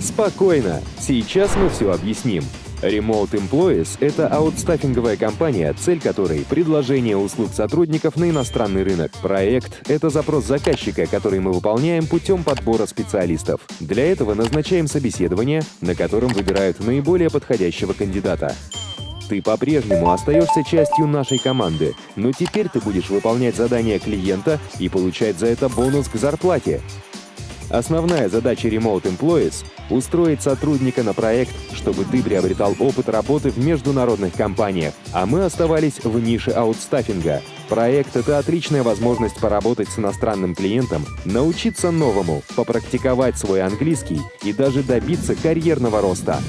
Спокойно, сейчас мы все объясним. Remote Employees — это аутстаффинговая компания, цель которой — предложение услуг сотрудников на иностранный рынок. Проект — это запрос заказчика, который мы выполняем путем подбора специалистов. Для этого назначаем собеседование, на котором выбирают наиболее подходящего кандидата. Ты по-прежнему остаешься частью нашей команды, но теперь ты будешь выполнять задания клиента и получать за это бонус к зарплате. Основная задача Remote Employees — устроить сотрудника на проект, чтобы ты приобретал опыт работы в международных компаниях, а мы оставались в нише аутстаффинга. Проект — это отличная возможность поработать с иностранным клиентом, научиться новому, попрактиковать свой английский и даже добиться карьерного роста.